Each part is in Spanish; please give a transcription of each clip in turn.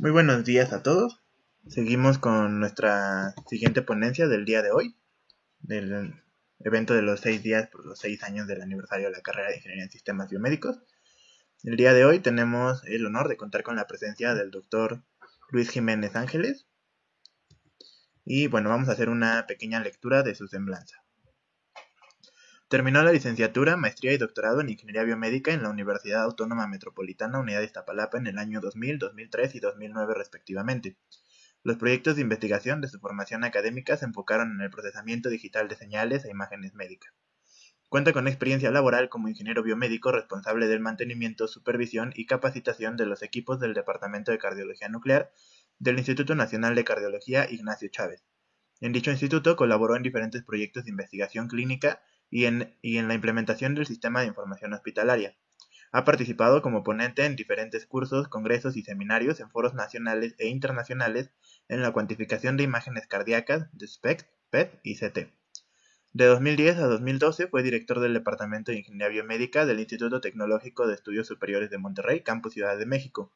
Muy buenos días a todos. Seguimos con nuestra siguiente ponencia del día de hoy, del evento de los seis días por los seis años del aniversario de la carrera de Ingeniería en Sistemas Biomédicos. El día de hoy tenemos el honor de contar con la presencia del doctor Luis Jiménez Ángeles. Y bueno, vamos a hacer una pequeña lectura de su semblanza. Terminó la licenciatura, maestría y doctorado en Ingeniería Biomédica en la Universidad Autónoma Metropolitana Unidad de Iztapalapa en el año 2000, 2003 y 2009 respectivamente. Los proyectos de investigación de su formación académica se enfocaron en el procesamiento digital de señales e imágenes médicas. Cuenta con experiencia laboral como ingeniero biomédico responsable del mantenimiento, supervisión y capacitación de los equipos del Departamento de Cardiología Nuclear del Instituto Nacional de Cardiología Ignacio Chávez. En dicho instituto colaboró en diferentes proyectos de investigación clínica y en, la implementación del sistema de información hospitalaria. Ha participado como ponente en diferentes cursos, congresos y seminarios en foros nacionales e internacionales en la cuantificación de imágenes cardíacas de SPECT, PET y CT. De 2010 a 2012 fue director del Departamento de Ingeniería Biomédica del Instituto Tecnológico de Estudios Superiores de Monterrey, Campus Ciudad de México,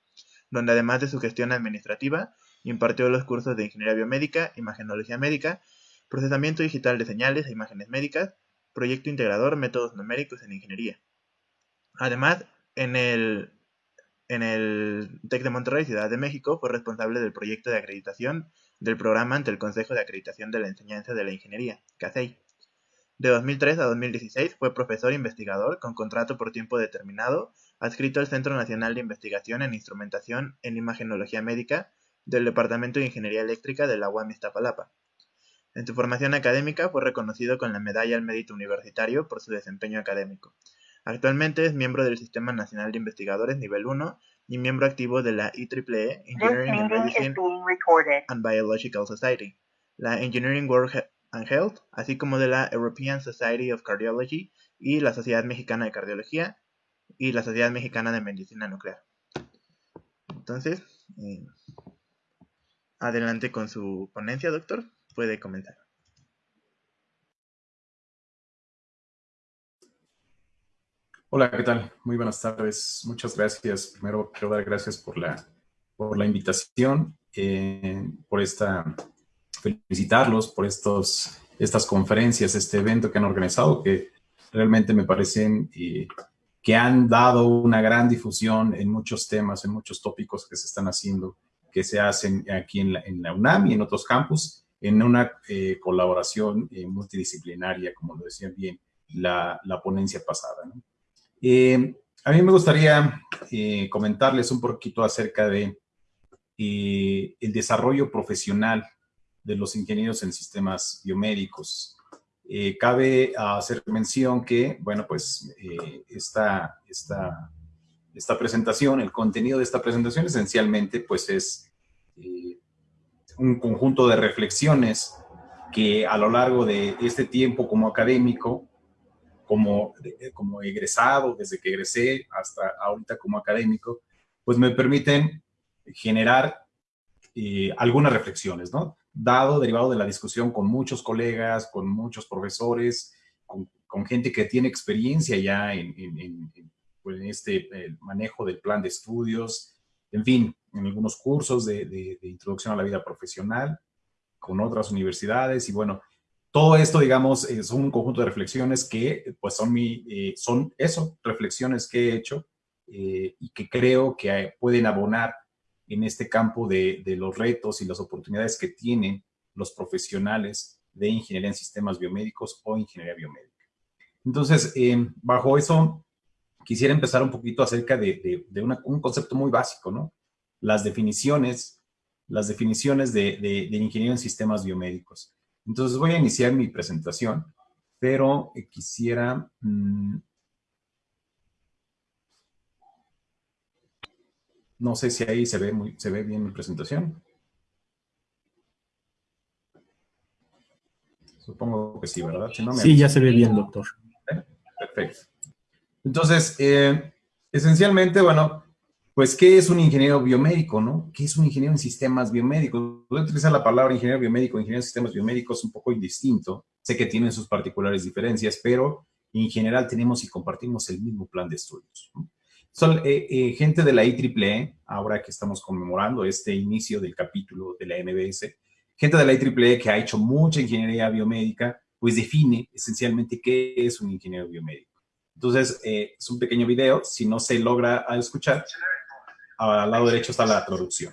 donde además de su gestión administrativa, impartió los cursos de Ingeniería Biomédica, Imagenología Médica, Procesamiento Digital de Señales e Imágenes Médicas, Proyecto Integrador Métodos Numéricos en Ingeniería. Además, en el, en el TEC de Monterrey, Ciudad de México, fue responsable del proyecto de acreditación del programa ante el Consejo de Acreditación de la Enseñanza de la Ingeniería, CASEI. De 2003 a 2016 fue profesor investigador con contrato por tiempo determinado, adscrito al Centro Nacional de Investigación en Instrumentación en Imagenología Médica del Departamento de Ingeniería Eléctrica de la UAM Iztapalapa. En su formación académica fue reconocido con la Medalla al Mérito Universitario por su desempeño académico. Actualmente es miembro del Sistema Nacional de Investigadores Nivel 1 y miembro activo de la IEEE Engineering and Medicine and Biological Society, la Engineering World and Health, así como de la European Society of Cardiology y la Sociedad Mexicana de Cardiología y la Sociedad Mexicana de Medicina Nuclear. Entonces, eh, adelante con su ponencia, doctor puede comenzar. Hola, ¿qué tal? Muy buenas tardes. Muchas gracias. Primero quiero dar gracias por la, por la invitación, eh, por esta, felicitarlos por estos, estas conferencias, este evento que han organizado, que realmente me parecen eh, que han dado una gran difusión en muchos temas, en muchos tópicos que se están haciendo, que se hacen aquí en la, en la UNAM y en otros campus, en una eh, colaboración eh, multidisciplinaria, como lo decía bien la, ponencia pasada. Eh, a mí me gustaría comentarles un poquito acerca de el desarrollo profesional de los ingenieros en sistemas biomédicos. cabe hacer mención que, bueno, pues esta, esta, esta presentación, el contenido de esta presentación esencialmente, pues es un conjunto de reflexiones que a lo largo de este tiempo como académico, como, como egresado, desde que egresé hasta ahorita como académico, pues me permiten generar eh, algunas reflexiones, ¿no? Dado, derivado de la discusión con muchos colegas, con muchos profesores, con, gente que tiene experiencia ya en, pues, este manejo del plan de estudios, en fin, en algunos cursos de, introducción a la vida profesional con otras universidades y bueno, todo esto, digamos, es un conjunto de reflexiones que pues son, mi, eh, son eso, reflexiones que he hecho eh, y que creo que pueden abonar en este campo de, los retos y las oportunidades que tienen los profesionales de ingeniería en sistemas biomédicos o ingeniería biomédica. Entonces, eh, bajo eso, quisiera empezar un poquito acerca de, un concepto muy básico, ¿no? las definiciones, las definiciones de, de, ingeniero en sistemas biomédicos. Entonces voy a iniciar mi presentación, pero eh, quisiera... Mm, no sé si ahí se ve, muy, se ve bien mi presentación. Supongo que sí, ¿verdad? Sí, ya se ve bien, doctor. Perfecto. Entonces, eh, esencialmente, bueno, pues, ¿qué es un ingeniero biomédico, no? ¿Qué es un ingeniero en sistemas biomédicos? Voy a utilizar la palabra ingeniero biomédico, ingeniero en sistemas biomédicos un poco indistinto. Sé que tienen sus particulares diferencias, pero en general tenemos y compartimos el mismo plan de estudios. Son eh, eh, gente de la IEEE, ahora que estamos conmemorando este inicio del capítulo de la MBS, gente de la IEEE que ha hecho mucha ingeniería biomédica, pues define esencialmente qué es un ingeniero biomédico. Entonces, eh, es un pequeño video, si no se logra escuchar, al lado derecho está la traducción.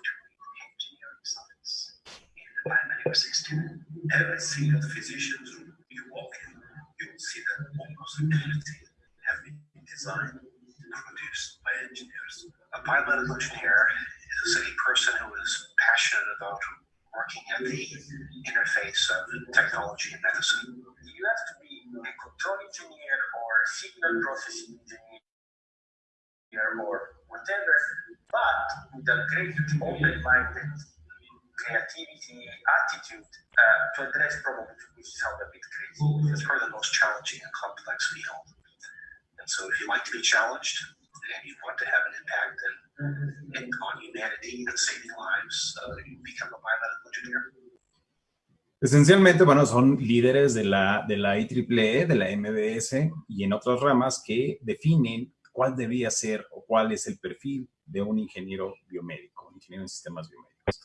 A biomedical engineer is a person who is passionate about working at the interface of technology and medicine. You have to be a control engineer or a signal processing engineer or whatever, but with a great open-minded creativity, attitude uh, to address problems, which sound a bit crazy. It's probably the most challenging and complex field. And so if you like to be challenged, and you want to have an impact and, and on humanity and saving lives, uh, you become a biomedical engineer. Esencialmente, bueno, son líderes de la, de la IEEE, de la MBS y en otras ramas que definen cuál debía ser o cuál es el perfil de un ingeniero biomédico, ingeniero en sistemas biomédicos.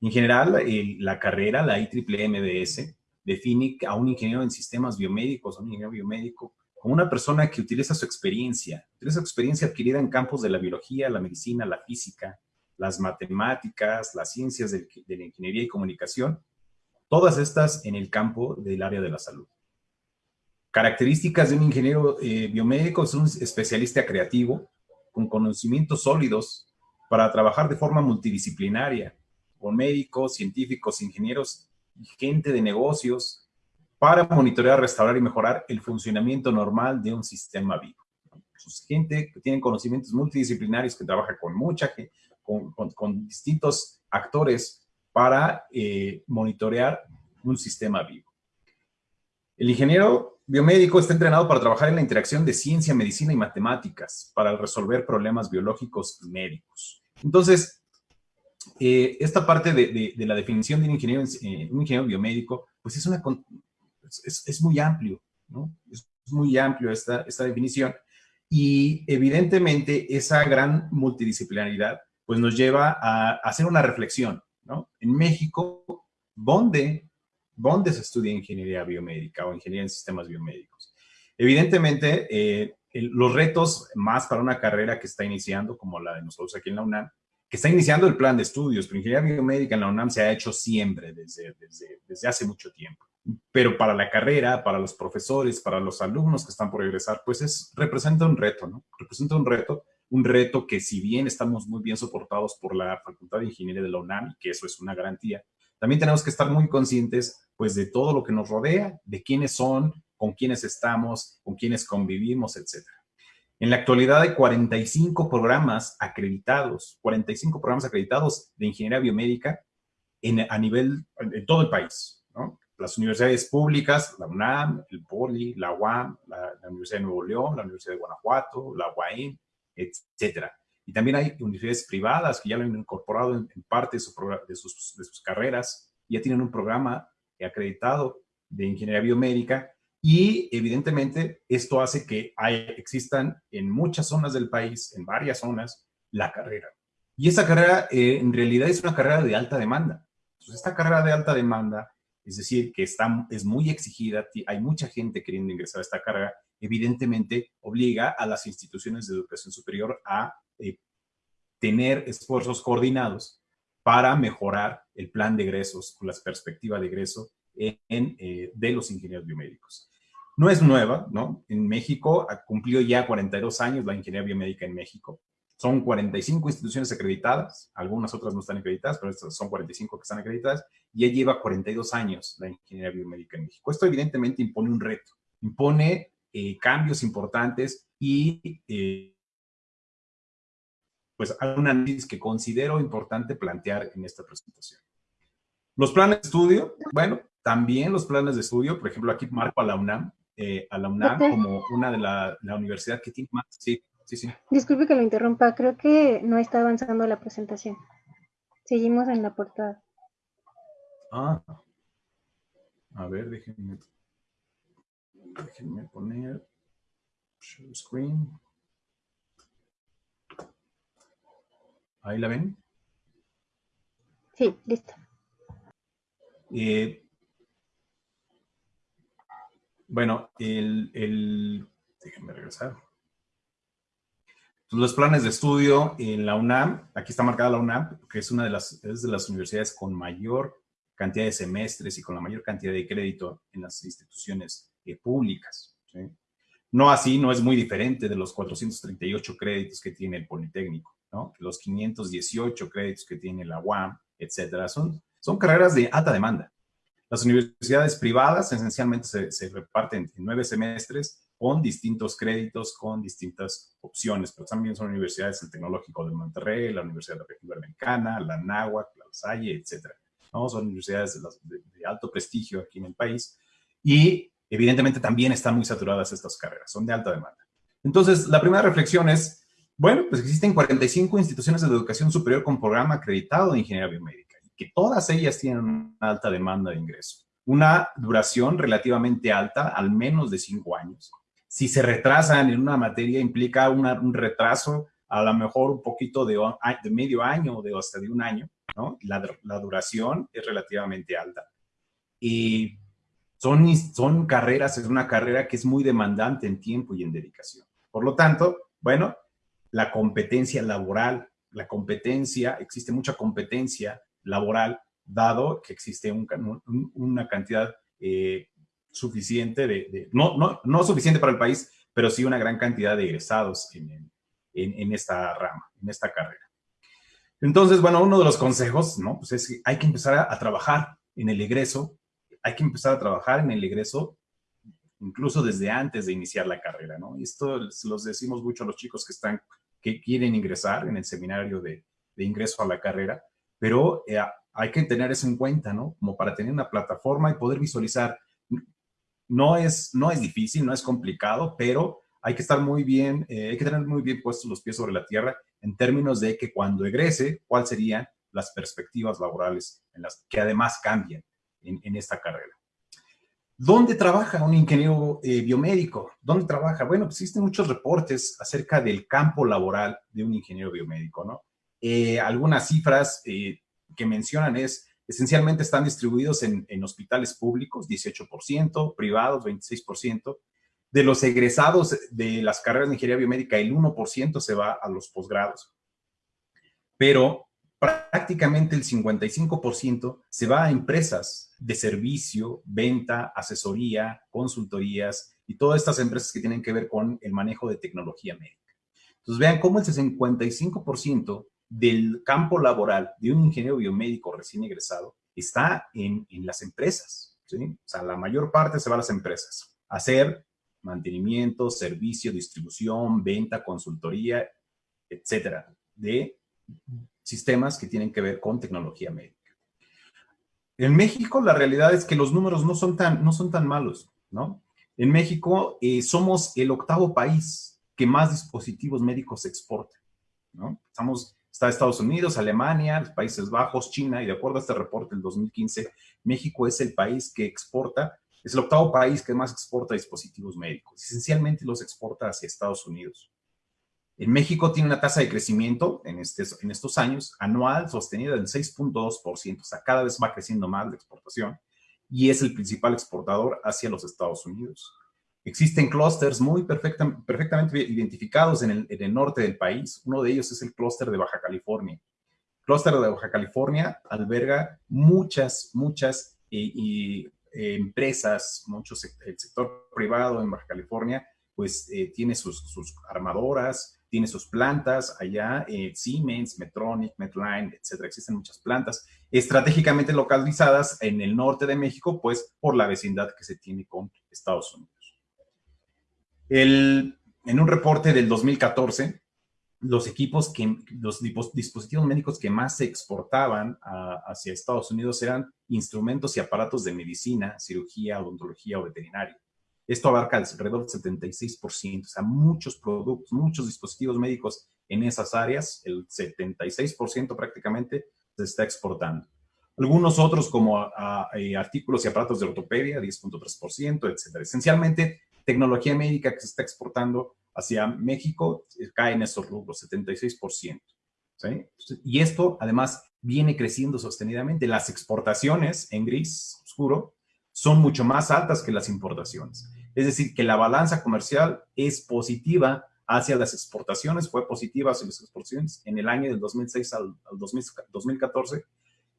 En general, la carrera, la IEEE MBS, define a un ingeniero en sistemas biomédicos, un ingeniero biomédico, como una persona que utiliza su experiencia, utiliza su experiencia adquirida en campos de la biología, la medicina, la física, las matemáticas, las ciencias de la ingeniería y comunicación, todas estas en el campo del área de la salud. Características de un ingeniero eh, biomédico es un especialista creativo con conocimientos sólidos para trabajar de forma multidisciplinaria con médicos, científicos, ingenieros y gente de negocios para monitorear, restaurar y mejorar el funcionamiento normal de un sistema vivo. Es gente que tiene conocimientos multidisciplinarios, que trabaja con mucha gente, con distintos actores para eh, monitorear un sistema vivo. El ingeniero biomédico está entrenado para trabajar en la interacción de ciencia, medicina y matemáticas para resolver problemas biológicos y médicos. Entonces, eh, esta parte de, la definición de un ingeniero, eh, un ingeniero biomédico, pues es muy amplio, ¿no? Es muy amplio esta, esta definición. Y evidentemente esa gran multidisciplinaridad pues nos lleva a hacer una reflexión, ¿no? En México, ¿dónde, ¿dónde se estudia ingeniería biomédica o ingeniería en sistemas biomédicos? Evidentemente, eh, los retos más para una carrera que está iniciando, como la de nosotros aquí en la UNAM, que está iniciando el plan de estudios, pero ingeniería biomédica en la UNAM se ha hecho siempre, desde, desde, hace mucho tiempo pero para la carrera, para los profesores, para los alumnos que están por egresar, pues es, representa un reto, ¿no? Representa un reto, un reto que si bien estamos muy bien soportados por la Facultad de Ingeniería de la UNAM, que eso es una garantía, también tenemos que estar muy conscientes, pues, de todo lo que nos rodea, de quiénes son, con quiénes estamos, con quiénes convivimos, etc. En la actualidad hay 45 programas acreditados, 45 programas acreditados de ingeniería biomédica en, a nivel, en todo el país, ¿no? las universidades públicas, la UNAM, el POLI, la UAM, la, Universidad de Nuevo León, la Universidad de Guanajuato, la UAM, etcétera. Y también hay universidades privadas que ya lo han incorporado en, en parte de, su de, sus, carreras, ya tienen un programa acreditado de ingeniería biomédica y evidentemente esto hace que existan en muchas zonas del país, en varias zonas, la carrera. Y esa carrera eh, en realidad es una carrera de alta demanda. Entonces esta carrera de alta demanda es decir, que está, es muy exigida, hay mucha gente queriendo ingresar a esta carrera, evidentemente obliga a las instituciones de educación superior a eh, tener esfuerzos coordinados para mejorar el plan de egresos las perspectivas de egreso en, eh, de los ingenieros biomédicos. No es nueva, ¿no? En México cumplió ya 42 años la ingeniería biomédica en México. Son 45 instituciones acreditadas, algunas otras no están acreditadas, pero estas son 45 que están acreditadas, y ya lleva 42 años la ingeniería biomédica en México. Esto evidentemente impone un reto, impone eh, cambios importantes y eh, pues hay un análisis que considero importante plantear en esta presentación. Los planes de estudio, bueno, también los planes de estudio, por ejemplo, aquí marco a la UNAM, eh, a la UNAM como una de la, la universidad que tiene más, sí, Sí, sí. Disculpe que lo interrumpa, creo que no está avanzando la presentación. Seguimos en la portada. Ah. A ver, déjenme, déjenme poner share screen. ¿Ahí la ven? Sí, listo. Eh, bueno, el, el, déjenme regresar. Los planes de estudio en la UNAM, aquí está marcada la UNAM, que es una de las, de las universidades con mayor cantidad de semestres y con la mayor cantidad de crédito en las instituciones eh, públicas. No así, no es muy diferente de los 438 créditos que tiene el Politécnico, ¿no? los 518 créditos que tiene la UAM, etcétera. Son, carreras de alta demanda. Las universidades privadas esencialmente se, se reparten en nueve semestres con distintos créditos, con distintas opciones, pero también son universidades, el Tecnológico de Monterrey, la Universidad de la Iberoamericana, la NAHUAC, la Salle, etcétera. ¿no? Son universidades de, de, alto prestigio aquí en el país y evidentemente también están muy saturadas estas carreras, son de alta demanda. Entonces, la primera reflexión es, bueno, pues existen 45 instituciones de educación superior con programa acreditado de ingeniería biomédica y que todas ellas tienen una alta demanda de ingreso. Una duración relativamente alta, al menos de cinco años. Si se retrasan en una materia, implica una, un retraso a lo mejor un poquito de, de medio año o de hasta de un año. ¿no? La, la, duración es relativamente alta. Y son, son carreras, es una carrera que es muy demandante en tiempo y en dedicación. Por lo tanto, bueno, la competencia laboral, la competencia, existe mucha competencia laboral, dado que existe un, un, una cantidad eh, suficiente de, no, no, no, suficiente para el país, pero sí una gran cantidad de egresados en, en, esta rama, en esta carrera. Entonces, bueno, uno de los consejos, ¿no? Pues es que hay que empezar a, trabajar en el egreso, hay que empezar a trabajar en el egreso incluso desde antes de iniciar la carrera, ¿no? Esto los decimos mucho a los chicos que están, que quieren ingresar en el seminario de, de ingreso a la carrera, pero eh, hay que tener eso en cuenta, ¿no? Como para tener una plataforma y poder visualizar. No es, no es difícil, no es complicado, pero hay que estar muy bien, eh, hay que tener muy bien puestos los pies sobre la tierra en términos de que cuando egrese, cuáles serían las perspectivas laborales en las que además cambian en, esta carrera. ¿Dónde trabaja un ingeniero eh, biomédico? ¿Dónde trabaja? Bueno, pues existen muchos reportes acerca del campo laboral de un ingeniero biomédico, ¿no? Eh, algunas cifras que mencionan es, esencialmente están distribuidos en, hospitales públicos, 18%, privados, 26%, de los egresados de las carreras de ingeniería biomédica, el 1% se va a los posgrados. Pero prácticamente el 55% se va a empresas de servicio, venta, asesoría, consultorías y todas estas empresas que tienen que ver con el manejo de tecnología médica. Entonces vean cómo el 55% del campo laboral de un ingeniero biomédico recién egresado está en, en las empresas. ¿sí? O sea, la mayor parte se va a las empresas. Hacer mantenimiento, servicio, distribución, venta, consultoría, etcétera, de sistemas que tienen que ver con tecnología médica. En México, la realidad es que los números no son tan, no son tan malos, ¿no? En México eh, somos el octavo país que más dispositivos médicos exporta, ¿no? Estamos, está Estados Unidos, Alemania, los Países Bajos, China, y de acuerdo a este reporte del 2015, México es el país que exporta es el octavo país que más exporta dispositivos médicos. Esencialmente los exporta hacia Estados Unidos. En México tiene una tasa de crecimiento en, este, en estos años anual sostenida del 6.2%, o sea, cada vez va creciendo más la exportación y es el principal exportador hacia los Estados Unidos. Existen clústeres muy perfecta, perfectamente identificados en el, norte del país. Uno de ellos es el clúster de Baja California. El clúster de Baja California alberga muchas, muchas eh, eh, empresas, muchos, el sector privado en Baja California, pues eh, tiene sus, armadoras, tiene sus plantas allá, Siemens, Metronic, Medline, etcétera. Existen muchas plantas estratégicamente localizadas en el norte de México, pues por la vecindad que se tiene con Estados Unidos. El, en un reporte del 2014, los equipos que, los dispositivos médicos que más se exportaban a, hacia Estados Unidos eran instrumentos y aparatos de medicina, cirugía, odontología o veterinaria. Esto abarca alrededor del 76%, o sea, muchos productos, muchos dispositivos médicos en esas áreas, el 76% prácticamente se está exportando. Algunos otros como a, a, a, artículos y aparatos de ortopedia, 10.3%, etcétera. Esencialmente, tecnología médica que se está exportando hacia México eh, cae en esos rubros, 76%. ¿sí? Y esto, además, viene creciendo sostenidamente. Las exportaciones en gris oscuro son mucho más altas que las importaciones. Es decir, que la balanza comercial es positiva hacia las exportaciones, fue positiva hacia las exportaciones en el año del 2006 al, 2014,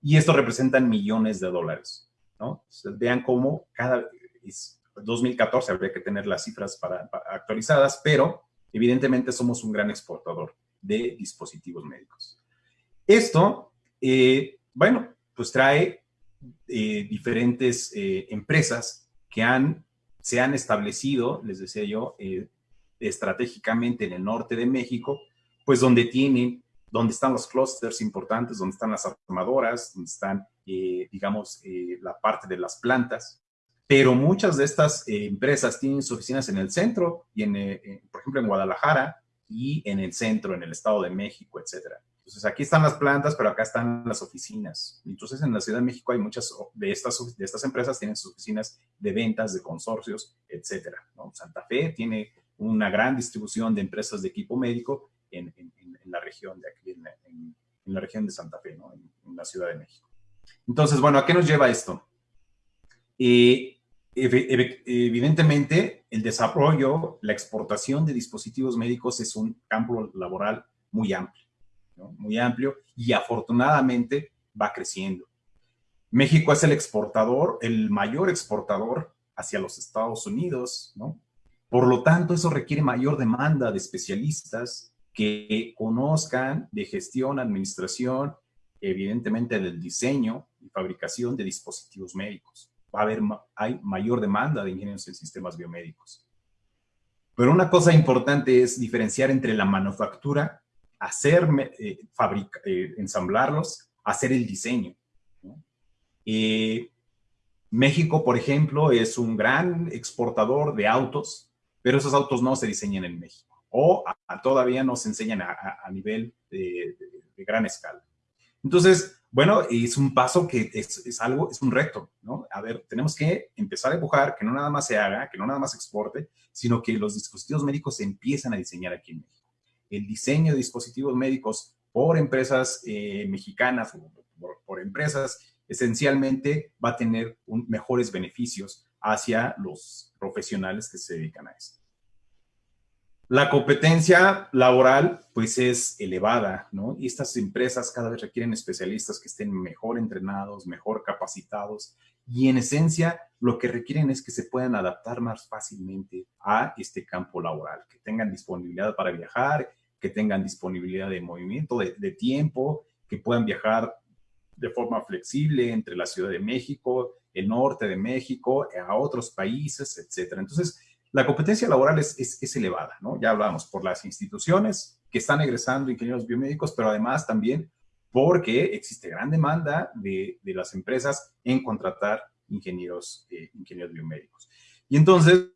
y esto representa millones de dólares, ¿no? vean cómo cada, 2014 habría que tener las cifras para, actualizadas, pero evidentemente somos un gran exportador de dispositivos médicos. Esto, eh, bueno, pues trae eh, diferentes eh, empresas que han, se han establecido, les decía yo, estratégicamente en el norte de México, pues donde tienen, donde están los clústeres importantes, donde están las armadoras, donde están, digamos, la parte de las plantas, pero muchas de estas eh, empresas tienen sus oficinas en el centro, y en, por ejemplo, en Guadalajara y en el centro, en el Estado de México, etcétera. Entonces, aquí están las plantas, pero acá están las oficinas. Entonces, en la Ciudad de México hay muchas de estas, de estas empresas, tienen sus oficinas de ventas, de consorcios, etcétera. Santa Fe tiene una gran distribución de empresas de equipo médico en, la región de aquí, en, la región de Santa Fe, ¿no? en, la Ciudad de México. Entonces, bueno, ¿a qué nos lleva esto? Eh, evidentemente, el desarrollo, la exportación de dispositivos médicos es un campo laboral muy amplio, muy amplio y afortunadamente va creciendo. México es el exportador, el mayor exportador hacia los Estados Unidos, ¿no? Por lo tanto, eso requiere mayor demanda de especialistas que conozcan de gestión, administración, evidentemente del diseño y fabricación de dispositivos médicos va a haber, hay mayor demanda de ingenieros en sistemas biomédicos. Pero una cosa importante es diferenciar entre la manufactura, hacer, eh, eh, ensamblarlos, hacer el diseño. México, por ejemplo, es un gran exportador de autos, pero esos autos no se diseñan en México o todavía no se enseñan a, nivel de, de gran escala. Entonces, bueno, es un paso que es, algo, es un reto, ¿no? A ver, tenemos que empezar a empujar, que no nada más se haga, que no nada más exporte, sino que los dispositivos médicos se empiezan a diseñar aquí en México. El diseño de dispositivos médicos por empresas eh, mexicanas o por, empresas, esencialmente va a tener mejores beneficios hacia los profesionales que se dedican a esto. La competencia laboral, pues, es elevada, ¿no? Y estas empresas cada vez requieren especialistas que estén mejor entrenados, mejor capacitados, y en esencia lo que requieren es que se puedan adaptar más fácilmente a este campo laboral, que tengan disponibilidad para viajar, que tengan disponibilidad de movimiento, de, tiempo, que puedan viajar de forma flexible entre la Ciudad de México, el norte de México, a otros países, etcétera. Entonces, la competencia laboral es, elevada, ¿no? Ya hablamos por las instituciones que están egresando ingenieros biomédicos, pero además también porque existe gran demanda de, las empresas en contratar ingenieros, eh, ingenieros biomédicos. Y entonces,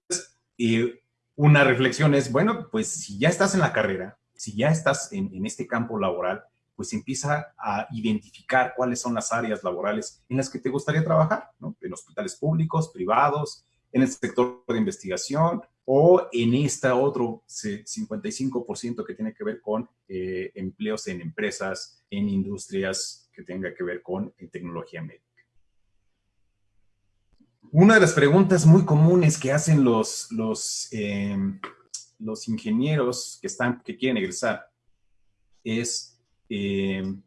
eh, una reflexión es, bueno, pues si ya estás en la carrera, si ya estás en, este campo laboral, pues empieza a identificar cuáles son las áreas laborales en las que te gustaría trabajar, ¿no? En hospitales públicos, privados, en el sector de investigación o en este otro 55% que tiene que ver con eh, empleos en empresas, en industrias que tenga que ver con eh, tecnología médica. Una de las preguntas muy comunes que hacen los, los, em, los ingenieros que, están, que quieren egresar es em,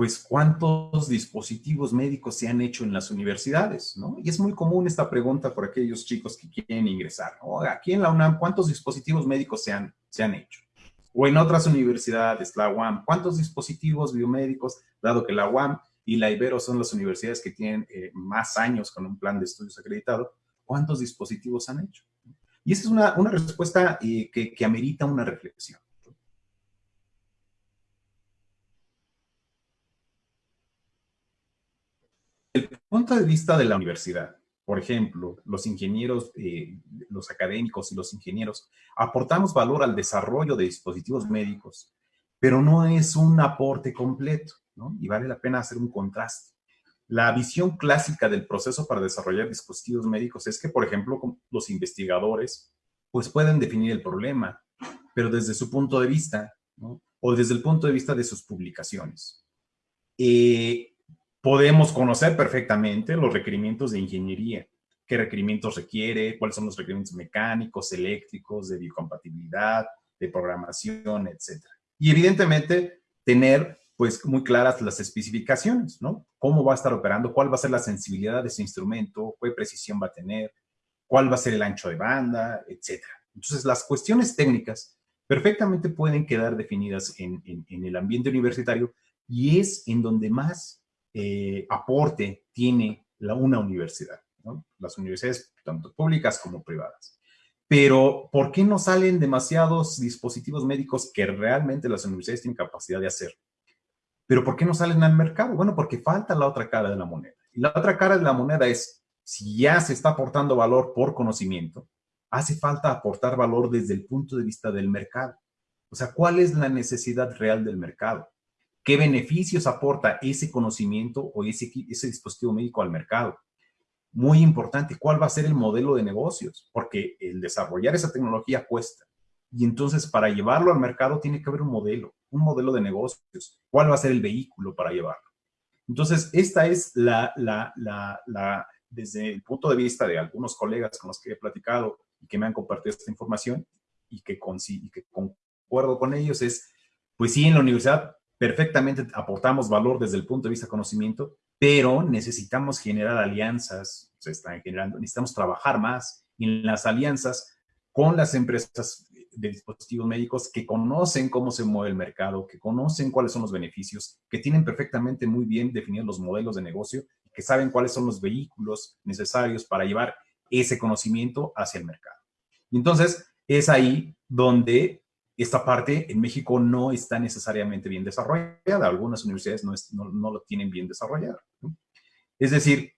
pues cuántos dispositivos médicos se han hecho en las universidades, ¿no? Y es muy común esta pregunta por aquellos chicos que quieren ingresar, ¿no? Aquí en la UNAM, ¿cuántos dispositivos médicos se han, se han hecho? O en otras universidades, la UAM, ¿cuántos dispositivos biomédicos, dado que la UAM y la Ibero son las universidades que tienen eh, más años con un plan de estudios acreditado, ¿cuántos dispositivos han hecho? Y esa es una, una respuesta eh, que, que amerita una reflexión. el punto de vista de la universidad, por ejemplo, los ingenieros, eh, los académicos y los ingenieros, aportamos valor al desarrollo de dispositivos médicos, pero no es un aporte completo, ¿no? Y vale la pena hacer un contraste. La visión clásica del proceso para desarrollar dispositivos médicos es que, por ejemplo, los investigadores, pues pueden definir el problema, pero desde su punto de vista, o desde el punto de vista de sus publicaciones. Eh, podemos conocer perfectamente los requerimientos de ingeniería, qué requerimientos requiere, cuáles son los requerimientos mecánicos, eléctricos, de biocompatibilidad, de programación, etc. Y evidentemente tener pues muy claras las especificaciones, ¿no? Cómo va a estar operando, cuál va a ser la sensibilidad de ese instrumento, qué precisión va a tener, cuál va a ser el ancho de banda, etc. Entonces, las cuestiones técnicas perfectamente pueden quedar definidas en, el ambiente universitario y es en donde más eh, aporte tiene la, una universidad, las universidades tanto públicas como privadas. Pero, ¿por qué no salen demasiados dispositivos médicos que realmente las universidades tienen capacidad de hacer? Pero ¿por qué no salen al mercado? Bueno, porque falta la otra cara de la moneda. Y la otra cara de la moneda es, si ya se está aportando valor por conocimiento, hace falta aportar valor desde el punto de vista del mercado. O sea, ¿cuál es la necesidad real del mercado? ¿Qué beneficios aporta ese conocimiento o ese, ese dispositivo médico al mercado? Muy importante, ¿cuál va a ser el modelo de negocios? Porque el desarrollar esa tecnología cuesta. Y entonces para llevarlo al mercado tiene que haber un modelo un modelo de negocios, cuál va a ser el vehículo para llevarlo. Entonces, esta es la, la, la, desde el punto de vista de algunos colegas con los que he platicado y que me han compartido esta información y que, con, y que concuerdo con ellos, es, pues sí, en la universidad perfectamente aportamos valor desde el punto de vista conocimiento, pero necesitamos generar alianzas, se están generando, necesitamos trabajar más en las alianzas con las empresas de dispositivos médicos que conocen cómo se mueve el mercado, que conocen cuáles son los beneficios, que tienen perfectamente muy bien definidos los modelos de negocio, que saben cuáles son los vehículos necesarios para llevar ese conocimiento hacia el mercado. Entonces es ahí donde esta parte en México no está necesariamente bien desarrollada. Algunas universidades no, lo tienen bien desarrollado. Es decir,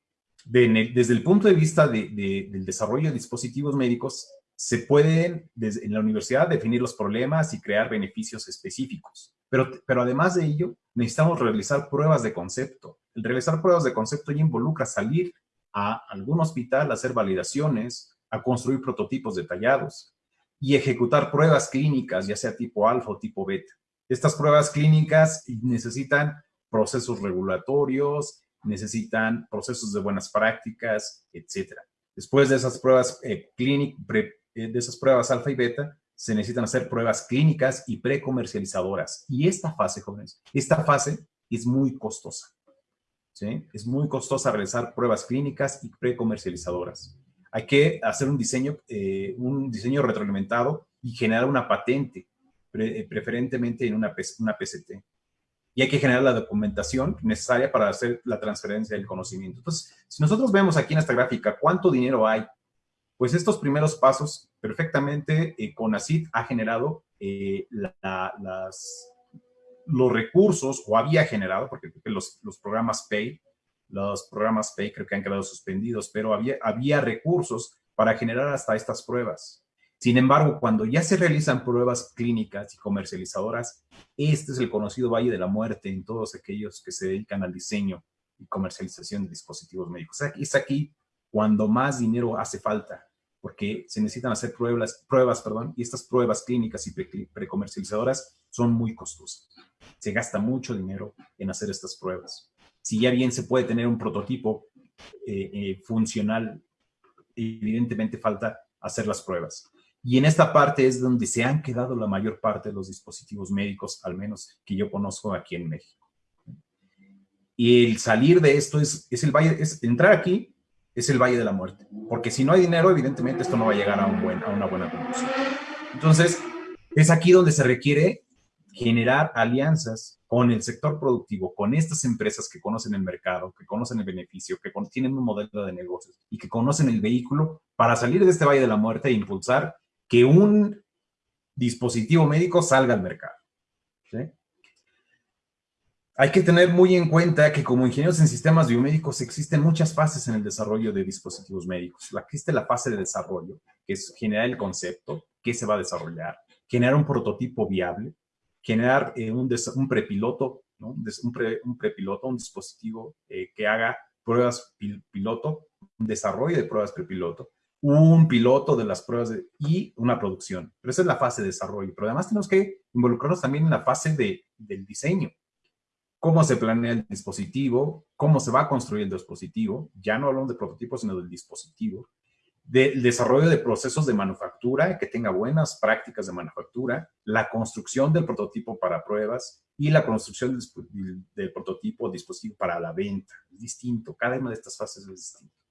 desde el punto de vista del desarrollo de dispositivos médicos, se pueden en la universidad definir los problemas y crear beneficios específicos. Pero, pero además de ello, necesitamos realizar pruebas de concepto. El realizar pruebas de concepto ya involucra salir a algún hospital, a hacer validaciones, a construir prototipos detallados y ejecutar pruebas clínicas, ya sea tipo alfa o tipo beta. Estas pruebas clínicas necesitan procesos regulatorios, necesitan procesos de buenas prácticas, etc. Después de esas pruebas eh, eh, de esas pruebas alfa y beta, se necesitan hacer pruebas clínicas y precomercializadoras. Y esta fase, jóvenes, esta fase es muy costosa. ¿sí? Es muy costosa realizar pruebas clínicas y precomercializadoras. Hay que hacer un diseño, eh, un diseño retroalimentado y generar una patente, eh, preferentemente en una, una PCT. Y hay que generar la documentación necesaria para hacer la transferencia del conocimiento. Entonces, si nosotros vemos aquí en esta gráfica cuánto dinero hay pues estos primeros pasos, perfectamente, eh, CONACID ha generado eh, los recursos, o había generado, porque los, los programas PAY, los programas PAY creo que han quedado suspendidos, pero había, había recursos para generar hasta estas pruebas. Sin embargo, cuando ya se realizan pruebas clínicas y comercializadoras, este es el conocido Valle de la Muerte en todos aquellos que se dedican al diseño y comercialización de dispositivos médicos. Es aquí cuando más dinero hace falta porque se necesitan hacer pruebas, pruebas perdón, y estas pruebas clínicas y precomercializadoras son muy costosas. Se gasta mucho dinero en hacer estas pruebas. Si ya bien se puede tener un prototipo eh, eh, funcional, evidentemente falta hacer las pruebas. Y en esta parte es donde se han quedado la mayor parte de los dispositivos médicos, al menos que yo conozco aquí en México. Y el salir de esto es, es el valle, es entrar aquí es el valle de la muerte. Porque si no hay dinero, evidentemente esto no va a llegar a, un buen, a una buena conclusión. Entonces, es aquí donde se requiere generar alianzas con el sector productivo, con estas empresas que conocen el mercado, que conocen el beneficio, que tienen un modelo de negocios y que conocen el vehículo para salir de este valle de la muerte e impulsar que un dispositivo médico salga al mercado. Hay que tener muy en cuenta que como ingenieros en sistemas biomédicos existen muchas fases en el desarrollo de dispositivos médicos. Existe la fase de desarrollo, que es generar el concepto, qué se va a desarrollar, generar un prototipo viable, generar eh, un, prepiloto, un, prepiloto, un dispositivo eh, que haga pruebas piloto, un desarrollo de pruebas prepiloto, un piloto de las pruebas y una producción. Pero esa es la fase de desarrollo. Pero además tenemos que involucrarnos también en la fase de, del diseño. Cómo se planea el dispositivo, cómo se va a construir el dispositivo. Ya no hablamos de prototipo, sino del dispositivo. Del desarrollo de procesos de manufactura, que tenga buenas prácticas de manufactura. La construcción del prototipo para pruebas y la construcción del, prototipo dispositivo para la venta. Es distinto. Cada una de estas fases es distinta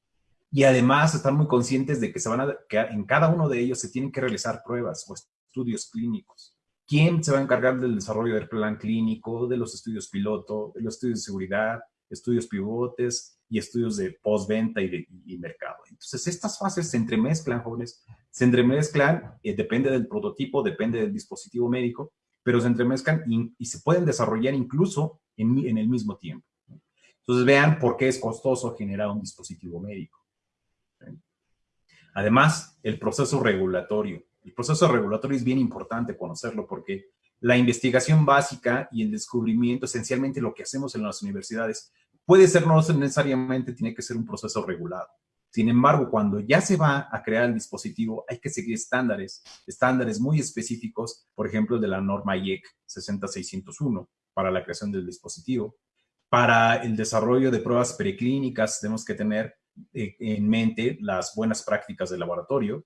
y además están muy conscientes de que, se van a, que en cada uno de ellos se tienen que realizar pruebas o estudios clínicos. ¿Quién se va a encargar del desarrollo del plan clínico, de los estudios piloto, de los estudios de seguridad, estudios pivotes y estudios de postventa y de y mercado? Entonces, estas fases se entremezclan, jóvenes, se entremezclan, eh, depende del prototipo, depende del dispositivo médico, pero se entremezclan y, y se pueden desarrollar incluso en, en el mismo tiempo. Entonces, vean por qué es costoso generar un dispositivo médico Además, el proceso regulatorio. El proceso regulatorio es bien importante conocerlo porque la investigación básica y el descubrimiento, esencialmente lo que hacemos en las universidades, puede ser no necesariamente tiene que ser un proceso regulado. Sin embargo, cuando ya se va a crear el dispositivo, hay que seguir estándares, estándares muy específicos, por ejemplo, de la norma IEC 60601 para la creación del dispositivo. Para el desarrollo de pruebas preclínicas tenemos que tener eh, en mente las buenas prácticas de laboratorio,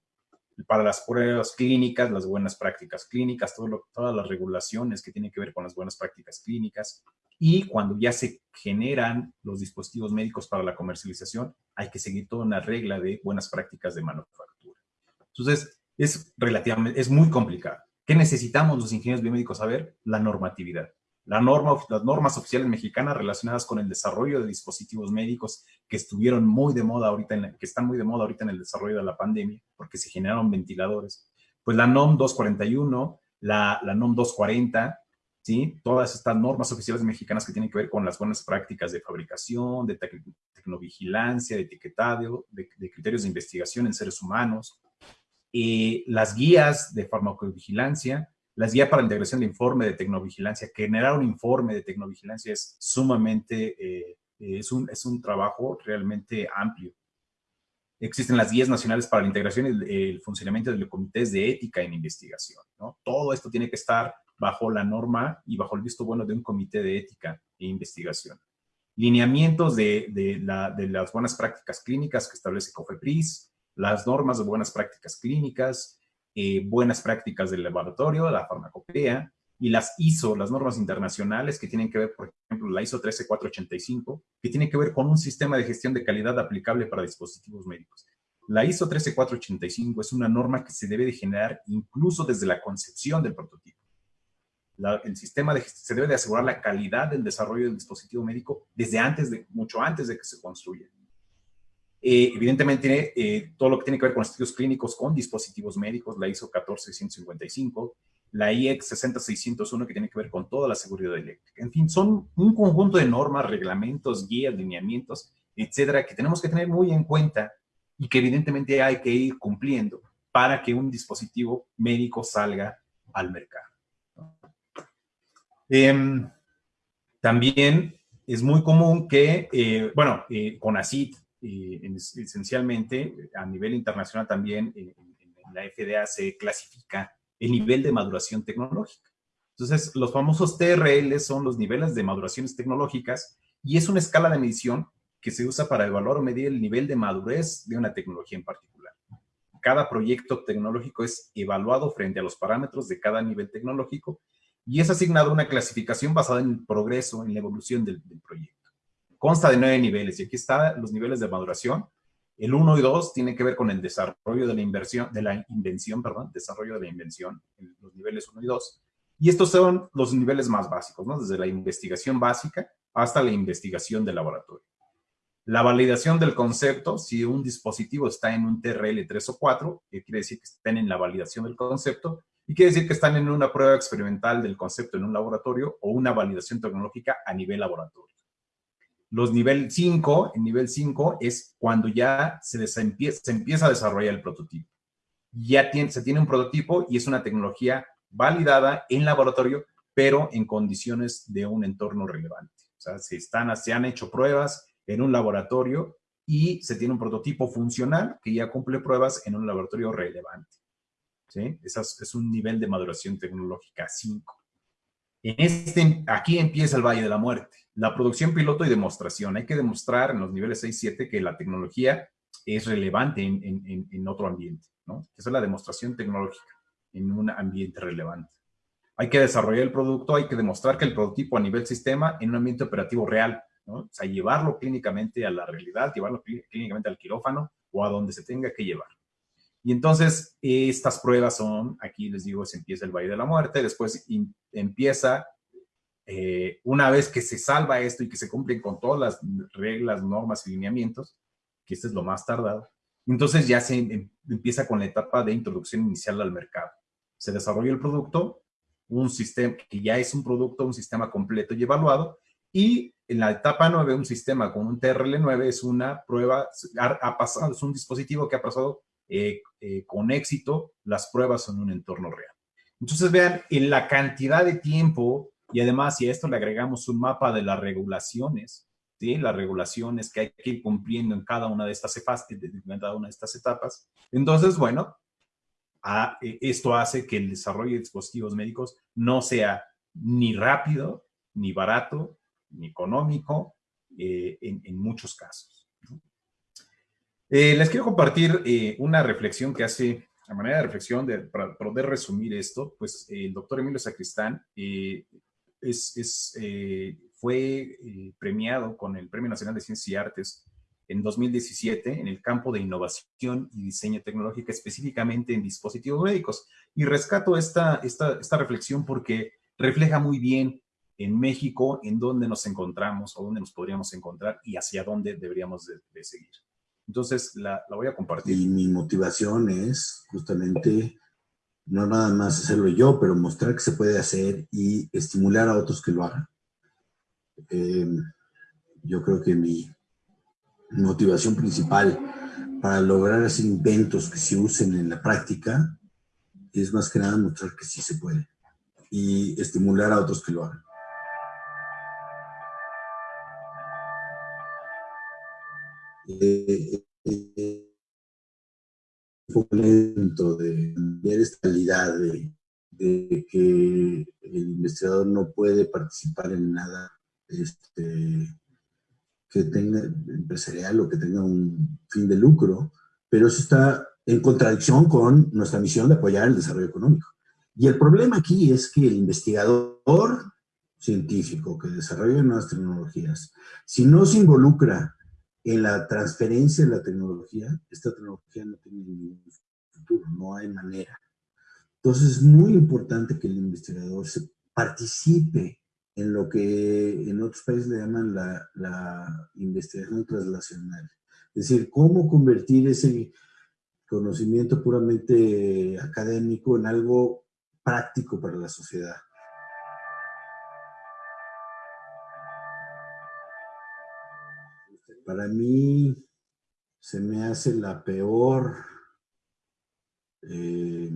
para las pruebas clínicas, las buenas prácticas clínicas, todas las regulaciones que tienen que ver con las buenas prácticas clínicas. Y cuando ya se generan los dispositivos médicos para la comercialización, hay que seguir toda una regla de buenas prácticas de manufactura. Entonces, es relativamente, es muy complicado. ¿Qué necesitamos los ingenieros biomédicos saber? La normatividad la norma, las normas oficiales mexicanas relacionadas con el desarrollo de dispositivos médicos que estuvieron muy de moda ahorita, en que están muy de moda ahorita en el desarrollo de la pandemia, porque se generaron ventiladores. Pues la NOM 241, la, la NOM 240, ¿sí? Todas estas normas oficiales mexicanas que tienen que ver con las buenas prácticas de fabricación, de tecnovigilancia, de etiquetado, de, criterios de investigación en seres humanos, eh, las guías de farmacovigilancia, las guías para la integración de informe de tecnovigilancia, generar un informe de tecnovigilancia es sumamente, eh, es, un, es un trabajo realmente amplio. Existen las guías nacionales para la integración y el, funcionamiento de los comités de ética en investigación. ¿no? Todo esto tiene que estar bajo la norma y bajo el visto bueno de un comité de ética e investigación. Lineamientos de, de, la, de las buenas prácticas clínicas que establece COFEPRIS, las normas de buenas prácticas clínicas, eh, buenas prácticas del laboratorio, la farmacopea, y las ISO, las normas internacionales que tienen que ver, por ejemplo, la ISO 13485, que tiene que ver con un sistema de gestión de calidad aplicable para dispositivos médicos. La ISO 13485 es una norma que se debe de generar incluso desde la concepción del prototipo. el sistema se debe de asegurar la calidad del desarrollo del dispositivo médico desde antes de, mucho antes de que se construya. Eh, evidentemente, eh, todo lo que tiene que ver con estudios clínicos con dispositivos médicos, la ISO 14655, la IEC 60601 que tiene que ver con toda la seguridad eléctrica. En fin, son un conjunto de normas, reglamentos, guías, lineamientos, etcétera, que tenemos que tener muy en cuenta y que evidentemente hay que ir cumpliendo para que un dispositivo médico salga al mercado. Em, también es muy común que, eh, bueno, eh, CONACIT esencialmente a nivel internacional también en, la FDA se clasifica el nivel de maduración tecnológica. Entonces, los famosos TRL son los niveles de maduraciones tecnológicas y es una escala de medición que se usa para evaluar o medir el nivel de madurez de una tecnología en particular. Cada proyecto tecnológico es evaluado frente a los parámetros de cada nivel tecnológico y es asignado una clasificación basada en el progreso, en la evolución del proyecto. Consta de nueve niveles y aquí están los niveles de maduración. El 1 y 2 tienen que ver con el desarrollo de la inversión, de la invención, perdón, desarrollo de la invención, los niveles 1 y 2. Y estos son los niveles más básicos, ¿no? Desde la investigación básica hasta la investigación de laboratorio. La validación del concepto, si un dispositivo está en un TRL 3 o 4, quiere decir que están en la validación del concepto, y quiere decir que están en una prueba experimental del concepto en un laboratorio o una validación tecnológica a nivel laboratorio. Los nivel 5, en nivel 5 es cuando ya se, empieza a desarrollar el prototipo. Ya se tiene un prototipo y es una tecnología validada en laboratorio, pero en condiciones de un entorno relevante. O sea, se, están, se han hecho pruebas en un laboratorio y se tiene un prototipo funcional que ya cumple pruebas en un laboratorio relevante. ¿sí? Ese es un nivel de maduración tecnológica 5. En este, aquí empieza el Valle de la Muerte, la producción piloto y demostración. Hay que demostrar en los niveles 6 y 7 que la tecnología es relevante en otro ambiente. ¿no? Esa es la demostración tecnológica en un ambiente relevante. Hay que desarrollar el producto, hay que demostrar que el prototipo a nivel sistema en un ambiente operativo real, ¿no? O sea, llevarlo clínicamente a la realidad, llevarlo clínicamente al quirófano o a donde se tenga que llevar. Y entonces, estas pruebas son, aquí les digo, se empieza el Valle de la Muerte, después empieza, eh, una vez que se salva esto y que se cumplen con todas las reglas, normas y lineamientos, que este es lo más tardado, entonces ya se em, empieza con la etapa de introducción inicial al mercado. Se desarrolla el producto, un sistema que ya es un producto, un sistema completo y evaluado, y en la etapa 9, un sistema con un TRL9 es una prueba, ha, pasado, es un dispositivo que ha pasado eh, eh, con éxito las pruebas en un entorno real. Entonces vean, en la cantidad de tiempo, y además si a esto le agregamos un mapa de las regulaciones, ¿sí? las regulaciones que hay que ir cumpliendo en cada una de estas, en cada una de estas etapas, entonces, bueno, e, esto hace que el desarrollo de dispositivos médicos no sea ni rápido, ni barato, ni económico, eh, en, muchos casos. Eh, les quiero compartir eh, una reflexión que hace, a manera de reflexión, de, para poder resumir esto, pues el doctor Emilio Sacristán es fue premiado con el Premio Nacional de Ciencias y Artes en 2017 en el campo de innovación y diseño tecnológico, específicamente en dispositivos médicos. Y rescato esta, esta, esta reflexión porque refleja muy bien en México en dónde nos encontramos o dónde nos podríamos encontrar y hacia dónde deberíamos de, seguir. Entonces, la, la, voy a compartir. Y mi motivación es justamente no nada más hacerlo yo, pero mostrar que se puede hacer y estimular a otros que lo hagan. Eh, yo creo que mi, motivación principal para lograr hacer inventos que se usen en la práctica es más que nada mostrar que sí se puede y estimular a otros que lo hagan. Lento de ver esta realidad de, de, que el investigador no puede participar en nada este, que tenga empresarial o que tenga un fin de lucro, pero eso está en contradicción con nuestra misión de apoyar el desarrollo económico. Y el problema aquí es que el investigador científico que desarrolla nuevas tecnologías, si no se involucra en la transferencia de la tecnología, esta tecnología no tiene ningún futuro, no hay manera. Entonces es muy importante que el investigador se participe en lo que en otros países le llaman la, investigación translacional. Es decir, cómo convertir ese conocimiento puramente académico en algo práctico para la sociedad. Para mí se me hace la peor eh,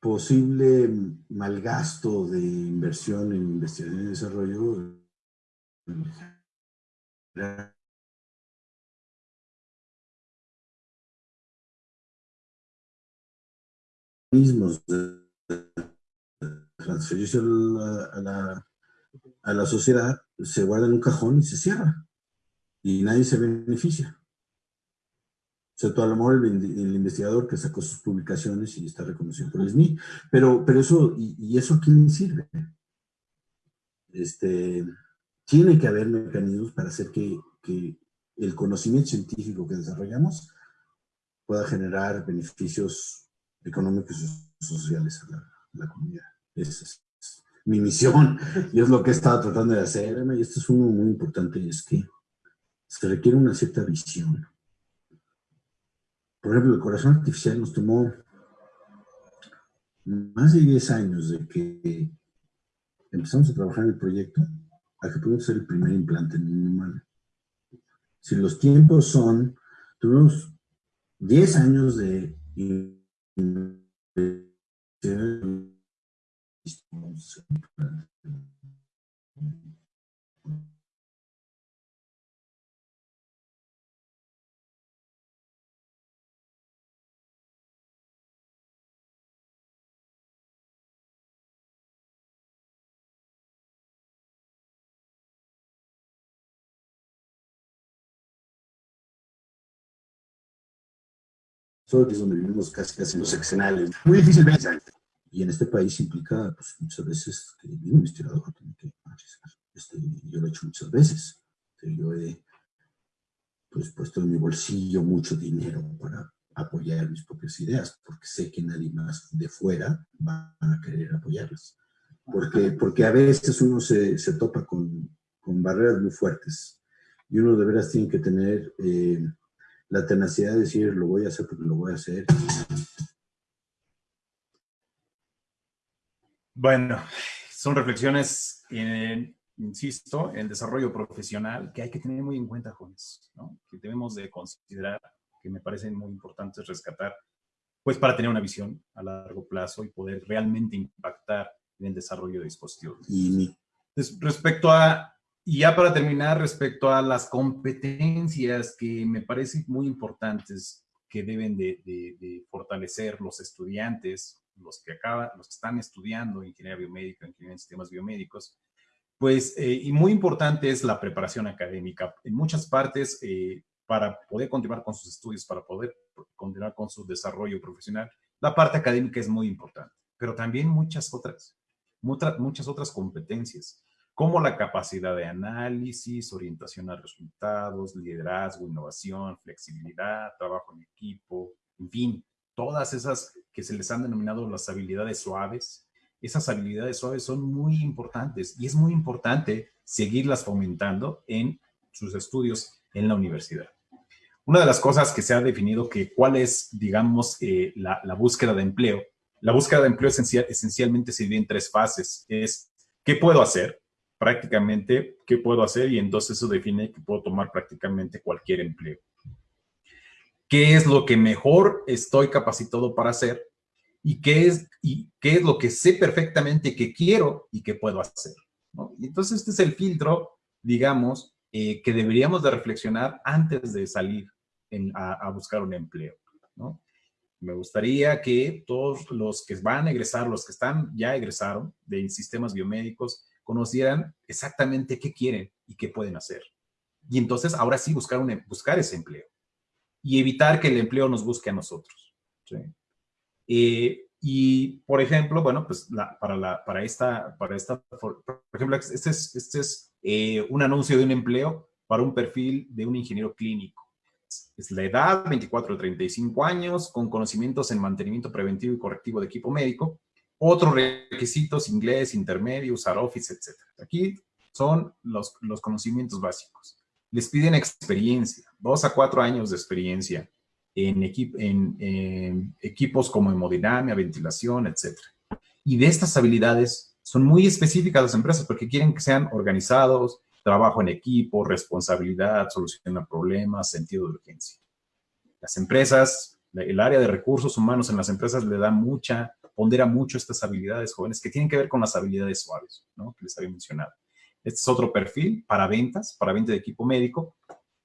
posible malgasto de inversión en investigación y desarrollo mismos transferirse a a la sociedad se guarda en un cajón y se cierra y nadie se beneficia todo a lo mejor el, investigador que sacó sus publicaciones y está reconocido por el SNI, pero, pero eso, y, eso a quién sirve? Este, tiene que haber mecanismos para hacer que, el conocimiento científico que desarrollamos pueda generar beneficios económicos y sociales a la, comunidad. Es, mi misión y es lo que he estado tratando de hacer. Y esto es uno muy importante, es que se requiere una cierta visión por ejemplo, el corazón artificial nos tomó más de 10 años de que empezamos a trabajar en el proyecto a que pudimos hacer el primer implante en un humano. Si los tiempos son, tuvimos 10 años de estamos Todos donde vivimos casi casi los seccionales. Muy difícil ver y en este país implica, pues, muchas veces que un investigador tiene que este, yo lo he hecho muchas veces. Yo he pues, puesto en mi bolsillo mucho dinero para apoyar mis propias ideas, porque sé que nadie más de fuera va a querer apoyarlas. Porque, porque a veces uno se, se topa con, con, barreras muy fuertes y uno de veras tiene que tener eh, la tenacidad de decir, lo voy a hacer porque lo voy a hacer. Bueno, son reflexiones, insisto, en desarrollo profesional que hay que tener muy en cuenta, jóvenes, ¿no? que debemos de considerar, que me parecen muy importantes rescatar, pues para tener una visión a largo plazo y poder realmente impactar en el desarrollo de dispositivos. Y respecto a y ya para terminar, respecto a las competencias que me parecen muy importantes que deben de, fortalecer los estudiantes, los que acaban, los que están estudiando ingeniería biomédica, ingeniería en sistemas biomédicos, pues, eh, y muy importante es la preparación académica. En muchas partes, eh, para poder continuar con sus estudios, para poder continuar con su desarrollo profesional, la parte académica es muy importante, pero también muchas otras, muchas, otras competencias como la capacidad de análisis, orientación a resultados, liderazgo, innovación, flexibilidad, trabajo en equipo, en fin, todas esas que se les han denominado las habilidades suaves, esas habilidades suaves son muy importantes y es muy importante seguirlas fomentando en sus estudios en la universidad. Una de las cosas que se ha definido que cuál es, digamos, eh, la, búsqueda de empleo. La búsqueda de empleo esencialmente se divide en tres fases. Es, ¿qué puedo hacer? prácticamente qué puedo hacer y entonces eso define que puedo tomar prácticamente cualquier empleo. ¿Qué es lo que mejor estoy capacitado para hacer? ¿Y qué es, y qué es lo que sé perfectamente que quiero y que puedo hacer? Entonces este es el filtro, digamos, eh, que deberíamos de reflexionar antes de salir a, buscar un empleo. Me gustaría que todos los que van a egresar, los que están ya egresaron de sistemas biomédicos, conocieran exactamente qué quieren y qué pueden hacer. Y entonces, ahora sí, buscar, un, em, buscar ese empleo y evitar que el empleo nos busque a nosotros. Eh, y, por ejemplo, bueno, pues para, la, para, esta, para esta, por ejemplo, este es, este es eh, un anuncio de un empleo para un perfil de un ingeniero clínico. Es la edad, 24 o 35 años, con conocimientos en mantenimiento preventivo y correctivo de equipo médico, otros requisitos, inglés, intermedio, usar Office, etc. Aquí son los, los conocimientos básicos. Les piden experiencia, dos a cuatro años de experiencia en, equipos como hemodinamia, ventilación, etc. Y de estas habilidades son muy específicas las empresas porque quieren que sean organizados, trabajo en equipo, responsabilidad, solución a problemas, sentido de urgencia. Las empresas, el área de recursos humanos en las empresas le da mucha pondera mucho estas habilidades jóvenes que tienen que ver con las habilidades suaves, ¿no? Que les había mencionado. Este es otro perfil para ventas, para venta de equipo médico,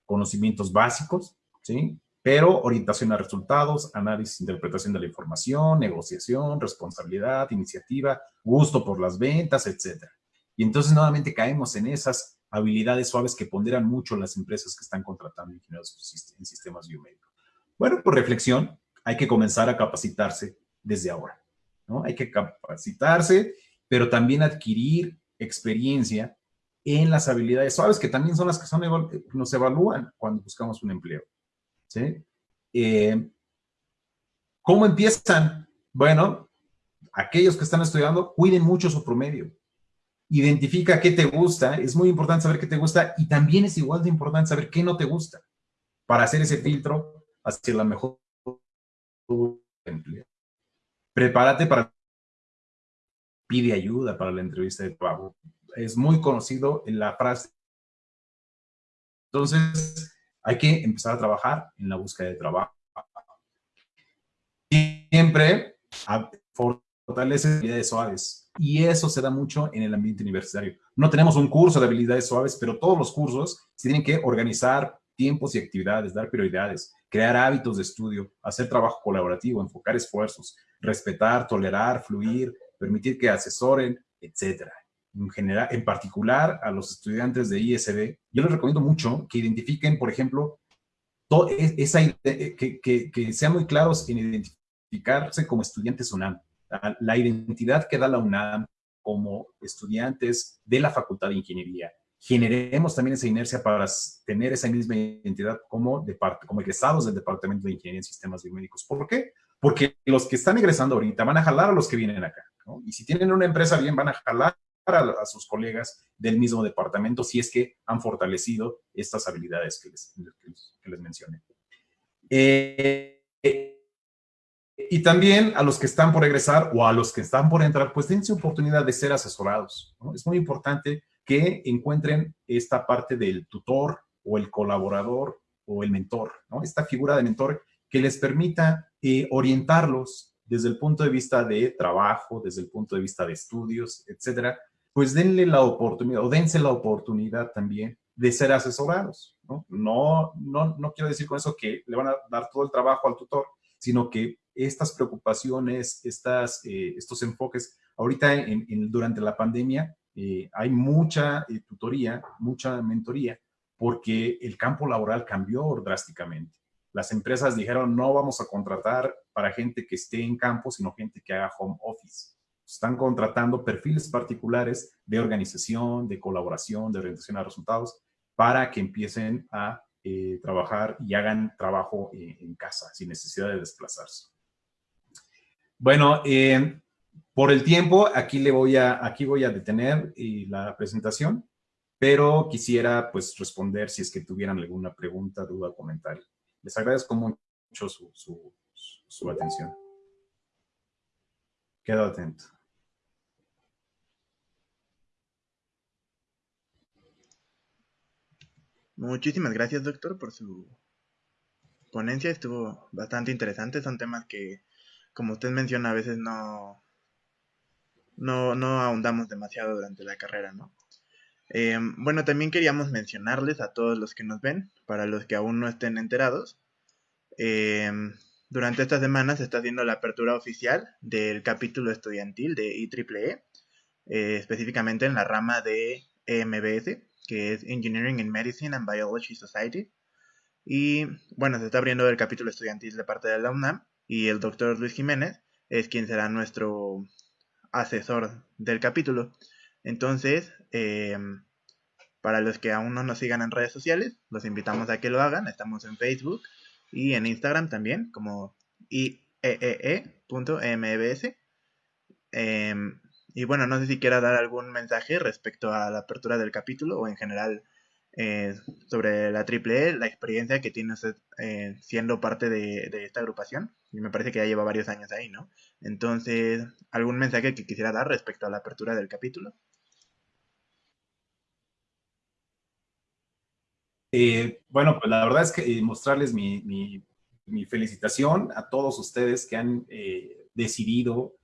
conocimientos básicos, ¿sí? Pero orientación a resultados, análisis, interpretación de la información, negociación, responsabilidad, iniciativa, gusto por las ventas, etc. Y entonces nuevamente caemos en esas habilidades suaves que ponderan mucho las empresas que están contratando ingenieros en sistemas biomédicos. Bueno, por reflexión, hay que comenzar a capacitarse desde ahora. ¿no? Hay que capacitarse, pero también adquirir experiencia en las habilidades suaves, que también son las que son, nos evalúan cuando buscamos un empleo. ¿sí? Eh, ¿Cómo empiezan? Bueno, aquellos que están estudiando, cuiden mucho su promedio. Identifica qué te gusta, es muy importante saber qué te gusta y también es igual de importante saber qué no te gusta para hacer ese filtro hacia la mejor prepárate para pide ayuda para la entrevista de trabajo. Es muy conocido en la frase. Entonces, hay que empezar a trabajar en la búsqueda de trabajo. Siempre fortalece habilidades suaves. Y eso se da mucho en el ambiente universitario. No tenemos un curso de habilidades suaves, pero todos los cursos se tienen que organizar tiempos y actividades, dar prioridades, crear hábitos de estudio, hacer trabajo colaborativo, enfocar esfuerzos, respetar, tolerar, fluir, permitir que asesoren, etcétera. En general, en particular a los estudiantes de ISB, yo les recomiendo mucho que identifiquen, por ejemplo, esa, que, que, que, sean muy claros en identificarse como estudiantes UNAM. La identidad que da la UNAM como estudiantes de la Facultad de Ingeniería. Generemos también esa inercia para tener esa misma identidad como, como egresados del Departamento de Ingeniería en Sistemas Biomédicos. ¿Por qué? Porque los que están egresando ahorita van a jalar a los que vienen acá. Y si tienen una empresa bien, van a jalar a, sus colegas del mismo departamento si es que han fortalecido estas habilidades que les, que les mencioné. Eh, y también a los que están por egresar o a los que están por entrar, pues dense oportunidad de ser asesorados. Es muy importante que encuentren esta parte del tutor o el colaborador o el mentor, ¿no? esta figura de mentor que les permita eh, orientarlos desde el punto de vista de trabajo, desde el punto de vista de estudios, etcétera, pues denle la oportunidad o dense la oportunidad también de ser asesorados. ¿no? No, no, quiero decir con eso que le van a dar todo el trabajo al tutor, sino que estas preocupaciones, estas, eh, estos enfoques, ahorita durante la pandemia eh, hay mucha eh, tutoría, mucha mentoría, porque el campo laboral cambió drásticamente. Las empresas dijeron, no vamos a contratar para gente que esté en campo, sino gente que haga home office están contratando perfiles particulares de organización, de colaboración, de orientación a resultados, para que empiecen a eh, trabajar y hagan trabajo eh, en casa, sin necesidad de desplazarse. Bueno, eh, por el tiempo, aquí, le voy a, aquí voy a detener la presentación, pero quisiera pues responder si es que tuvieran alguna pregunta, duda comentario. Les agradezco mucho su, su, su atención. Quedo atento. Muchísimas gracias, doctor, por su ponencia. Estuvo bastante interesante. Son temas que, como usted menciona, a veces no, no, no ahondamos demasiado durante la carrera, ¿no? Eh, bueno, también queríamos mencionarles a todos los que nos ven, para los que aún no estén enterados. Eh, durante esta semana se está haciendo la apertura oficial del capítulo estudiantil de IEEE, eh, específicamente en la rama de EMBS que es Engineering in Medicine and Biology Society. Y bueno, se está abriendo el capítulo estudiantil de parte de la UNAM y el doctor Luis Jiménez es quien será nuestro asesor del capítulo. Entonces, eh, para los que aún no nos sigan en redes sociales, los invitamos a que lo hagan. Estamos en Facebook y en Instagram también, como ieee.mbs. Eh, em, y bueno, no sé si quiera dar algún mensaje respecto a la apertura del capítulo o en general eh, sobre la AAA, la experiencia que tiene usted eh, siendo parte de, esta agrupación. Y me parece que ya lleva varios años ahí, ¿no? Entonces, ¿algún mensaje que quisiera dar respecto a la apertura del capítulo? Eh, bueno, pues la verdad es que mostrarles mi, mi, felicitación a todos ustedes que han decidido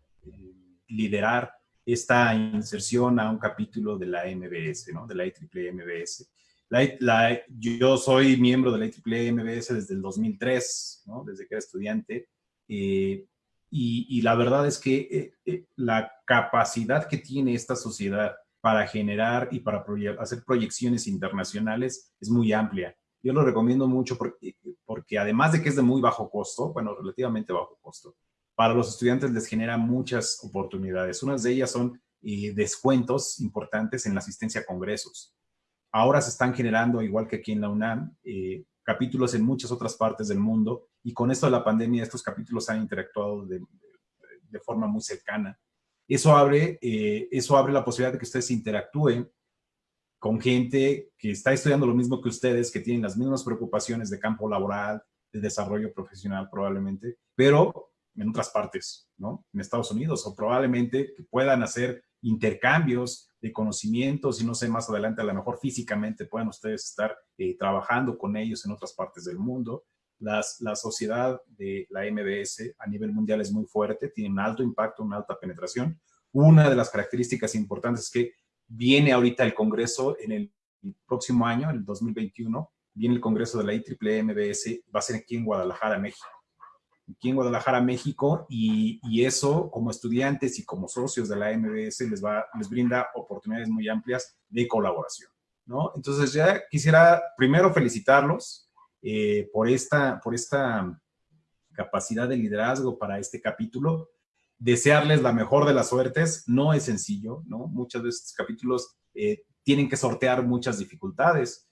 liderar esta inserción a un capítulo de la MBS, ¿no? De la IEEE MBS. La, yo soy miembro de la IEEE MBS desde el 2003, ¿no? Desde que era estudiante. Eh, y, la verdad es que eh, eh, la capacidad que tiene esta sociedad para generar y para hacer proyecciones internacionales es muy amplia. Yo lo recomiendo mucho porque, porque además de que es de muy bajo costo, bueno, relativamente bajo costo, para los estudiantes les genera muchas oportunidades. Unas de ellas son eh, descuentos importantes en la asistencia a congresos. Ahora se están generando, igual que aquí en la UNAM, eh, capítulos en muchas otras partes del mundo y con esto de la pandemia estos capítulos han interactuado de, forma muy cercana. Eso abre, eh, eso abre la posibilidad de que ustedes interactúen con gente que está estudiando lo mismo que ustedes, que tienen las mismas preocupaciones de campo laboral, de desarrollo profesional probablemente, pero en otras partes, ¿no? En Estados Unidos, o probablemente que puedan hacer intercambios de conocimientos y no sé, más adelante a lo mejor físicamente puedan ustedes estar eh, trabajando con ellos en otras partes del mundo. Las, la sociedad de la MBS a nivel mundial es muy fuerte, tiene un alto impacto, una alta penetración. Una de las características importantes es que viene ahorita el Congreso en el próximo año, en el 2021, viene el Congreso de la IEEE MBS, va a ser aquí en Guadalajara, México aquí en Guadalajara, México, y, eso como estudiantes y como socios de la MBS les, va, les brinda oportunidades muy amplias de colaboración, ¿no? Entonces ya quisiera primero felicitarlos eh, por, esta, por esta capacidad de liderazgo para este capítulo. Desearles la mejor de las suertes no es sencillo, ¿no? Muchos de estos capítulos eh, tienen que sortear muchas dificultades,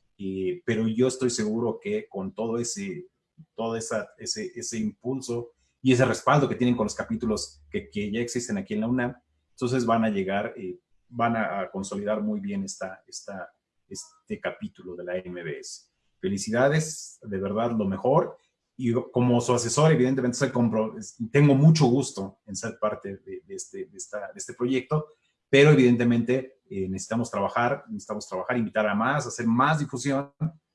pero yo estoy seguro que con todo ese, todo esa, ese, ese impulso y ese respaldo que tienen con los capítulos que, que ya existen aquí en la UNAM, entonces van a llegar, eh, van a, consolidar muy bien esta, esta, este capítulo de la MBS. Felicidades, de verdad, lo mejor. Y como su asesor, evidentemente, tengo mucho gusto en ser parte de, este, de, esta, de este proyecto, pero evidentemente eh, necesitamos trabajar, necesitamos trabajar, invitar a más, hacer más difusión,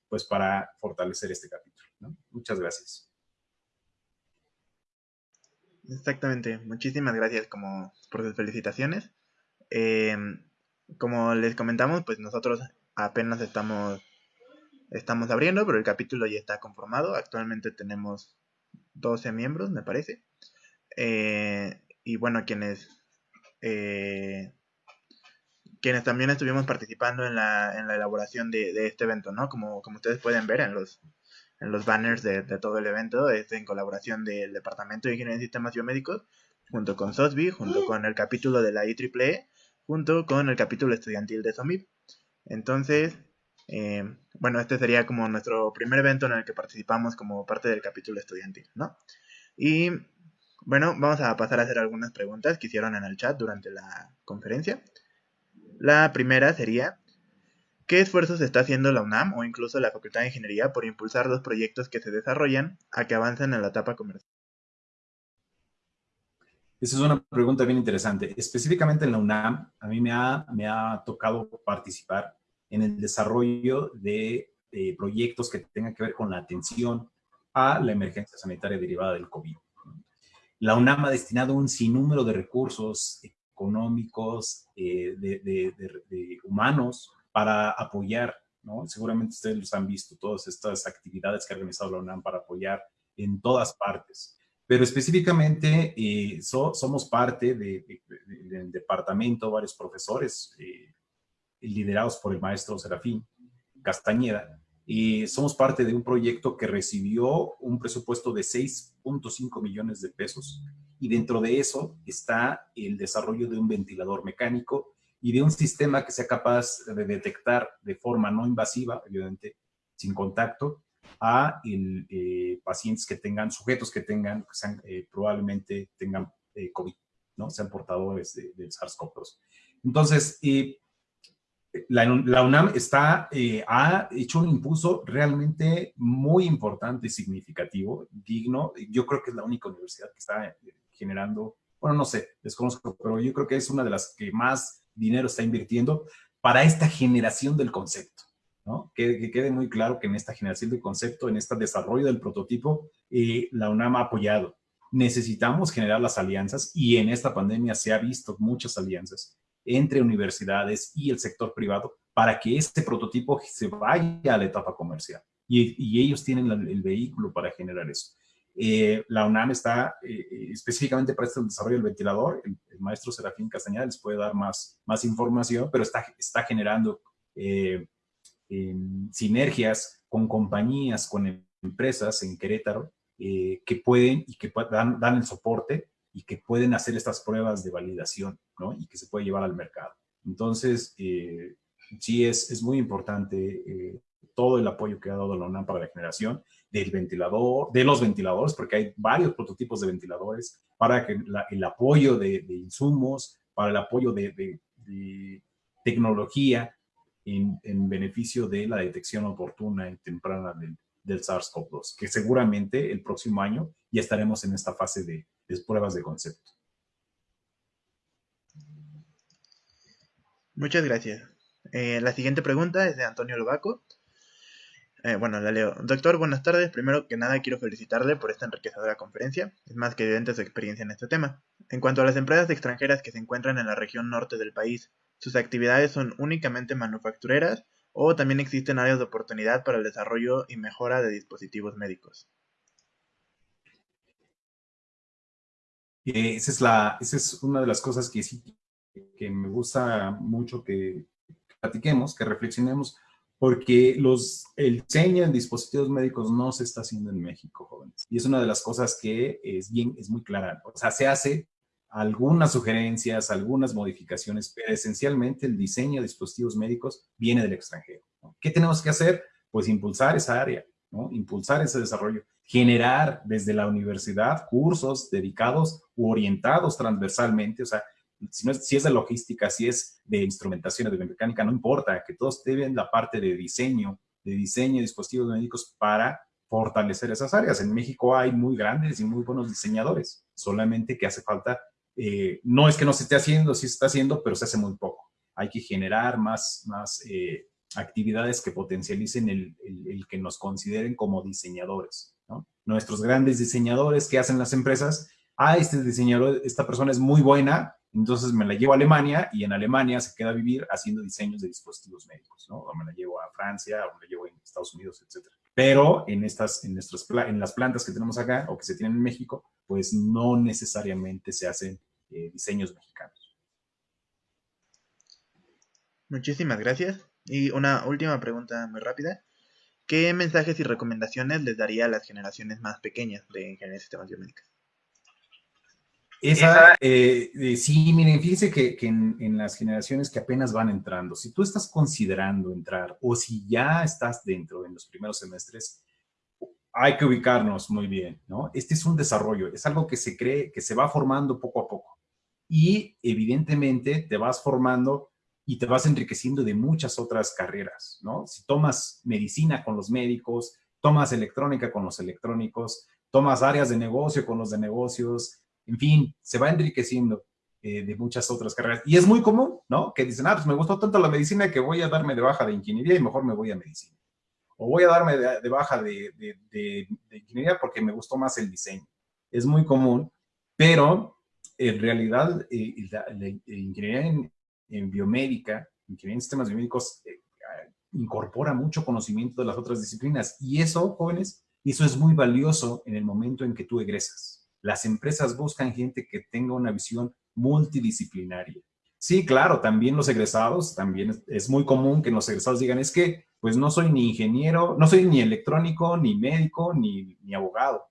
pues para fortalecer este capítulo. Muchas gracias. Exactamente, muchísimas gracias como por sus felicitaciones. Eh, como les comentamos, pues nosotros apenas estamos, estamos abriendo, pero el capítulo ya está conformado. Actualmente tenemos 12 miembros, me parece. Eh, y bueno, quienes, eh, quienes también estuvimos participando en la, en la elaboración de, de, este evento, ¿no? Como, como ustedes pueden ver en los, en los banners de, todo el evento, es en colaboración del Departamento de Ingeniería en Sistemas Biomédicos, junto con SOSBI, junto con el capítulo de la IEEE, junto con el capítulo estudiantil de SOMIP. Entonces, eh, bueno, este sería como nuestro primer evento en el que participamos como parte del capítulo estudiantil, ¿no? Y bueno, vamos a pasar a hacer algunas preguntas que hicieron en el chat durante la conferencia. La primera sería, ¿Qué esfuerzos está haciendo la UNAM o incluso la Facultad de Ingeniería por impulsar los proyectos que se desarrollan a que avancen en la etapa comercial? Esa es una pregunta bien interesante. Específicamente en la UNAM, a mí me ha, me ha tocado participar en el desarrollo de proyectos que tengan que ver con la atención a la emergencia sanitaria derivada del COVID. La UNAM ha destinado un sinnúmero de recursos económicos, eh, de, humanos, para apoyar, ¿no? Seguramente ustedes los han visto, todas estas actividades que ha organizado la UNAM para apoyar en todas partes. Pero específicamente eh, somos parte del departamento, varios profesores eh, liderados por el maestro Serafín Castañeda, y somos parte de un proyecto que recibió un presupuesto de 6.5 millones de pesos y dentro de eso está el desarrollo de un ventilador mecánico y de un sistema que sea capaz de detectar de forma no invasiva, evidentemente sin contacto, a el, eh, pacientes que tengan, sujetos que tengan, que sean, eh, probablemente tengan eh, COVID, ¿no? Sean portadores del SARS-CoV-2. Entonces, la, UNAM está, ha hecho un impulso realmente muy importante y significativo, digno. Yo creo que es la única universidad que está generando, bueno, no sé, desconozco, pero yo creo que es una de las que más dinero está invirtiendo para esta generación del concepto. ¿no? Que, quede muy claro que en esta generación del concepto, en este desarrollo del prototipo, eh, la UNAM ha apoyado. Necesitamos generar las alianzas y en esta pandemia se ha visto muchas alianzas entre universidades y el sector privado para que este prototipo se vaya a la etapa comercial. Y, ellos tienen el vehículo para generar eso. Eh, la UNAM está eh, eh, específicamente para este desarrollo del ventilador. El, maestro Serafín Castañeda les puede dar más, más información, pero está, está generando sinergias con compañías, con empresas en Querétaro que pueden y que dan, dan, el soporte y que pueden hacer estas pruebas de validación ¿no? y que se puede llevar al mercado. Entonces, sí es, es muy importante todo el apoyo que ha dado la UNAM para la generación del ventilador, de los ventiladores, porque hay varios prototipos de ventiladores, para que el apoyo de, insumos, para el apoyo de, tecnología en, beneficio de la detección oportuna y temprana del SARS-CoV-2, que seguramente el próximo año ya estaremos en esta fase de, pruebas de concepto. Muchas gracias. Eh, la siguiente pregunta es de Antonio Lobaco. Eh, bueno, la leo. Doctor, buenas tardes. Primero que nada quiero felicitarle por esta enriquecedora conferencia. Es más que evidente su experiencia en este tema. En cuanto a las empresas extranjeras que se encuentran en la región norte del país, ¿sus actividades son únicamente manufactureras o también existen áreas de oportunidad para el desarrollo y mejora de dispositivos médicos? Esa, es la, esa es una de las cosas que sí que me gusta mucho que platiquemos, que reflexionemos porque los, el diseño en dispositivos médicos no se está haciendo en México, jóvenes. Y es una de las cosas que es, bien, es muy clara. O sea, se hace algunas sugerencias, algunas modificaciones, pero esencialmente el diseño de dispositivos médicos viene del extranjero. ¿Qué tenemos que hacer? Pues impulsar esa área, ¿no? impulsar ese desarrollo, generar desde la universidad cursos dedicados u orientados transversalmente, o sea, si, no es, si es de logística, si es de instrumentación, de biomecánica, no importa, que todos deben la parte de diseño, de diseño de dispositivos médicos para fortalecer esas áreas. En México hay muy grandes y muy buenos diseñadores, solamente que hace falta eh, no es que no se esté haciendo, sí se está haciendo, pero se hace muy poco. Hay que generar más, más eh, actividades que potencialicen el, que nos consideren como diseñadores. Nuestros grandes diseñadores que hacen las empresas, ah, este diseñador, esta persona es muy buena, entonces me la llevo a Alemania y en Alemania se queda a vivir haciendo diseños de dispositivos médicos, ¿no? O me la llevo a Francia, o me la llevo a Estados Unidos, etc. Pero en, estas, en, nuestras, en las plantas que tenemos acá o que se tienen en México, pues no necesariamente se hacen eh, diseños mexicanos. Muchísimas gracias. Y una última pregunta muy rápida. ¿Qué mensajes y recomendaciones les daría a las generaciones más pequeñas de ingeniería de sistemas biomédicos? Esa, eh, eh, sí, miren, fíjense que, en, en, las generaciones que apenas van entrando, si tú estás considerando entrar o si ya estás dentro en los primeros semestres, hay que ubicarnos muy bien, ¿no? Este es un desarrollo, es algo que se cree, que se va formando poco a poco. Y evidentemente te vas formando y te vas enriqueciendo de muchas otras carreras, ¿no? Si tomas medicina con los médicos, tomas electrónica con los electrónicos, tomas áreas de negocio con los de negocios, en fin, se va enriqueciendo eh, de muchas otras carreras. Y es muy común, ¿no? Que dicen, ah, pues me gustó tanto la medicina que voy a darme de baja de ingeniería y mejor me voy a medicina o voy a darme de, baja de, ingeniería porque me gustó más el diseño. Es muy común, pero en realidad eh, la, ingeniería en, biomédica, ingeniería en sistemas biomédicos, eh, incorpora mucho conocimiento de las otras disciplinas. Y eso, jóvenes, eso es muy valioso en el momento en que tú egresas. Las empresas buscan gente que tenga una visión multidisciplinaria. Sí, claro, también los egresados, también es muy común que los egresados digan, es que pues no soy ni ingeniero, no soy ni electrónico, ni médico, ni, abogado.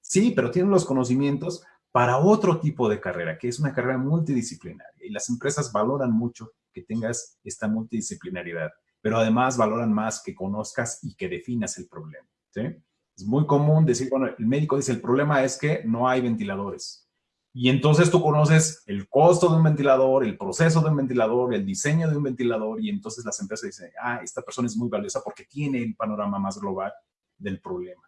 Sí, pero tienen los conocimientos para otro tipo de carrera, que es una carrera multidisciplinaria. Y las empresas valoran mucho que tengas esta multidisciplinaridad, pero además valoran más que conozcas y que definas el problema. Es muy común decir, bueno, el médico dice, el problema es que no hay ventiladores. Y entonces tú conoces el costo de un ventilador, el proceso de un ventilador, el diseño de un ventilador, y entonces las empresas dicen, ah, esta persona es muy valiosa porque tiene el panorama más global del problema.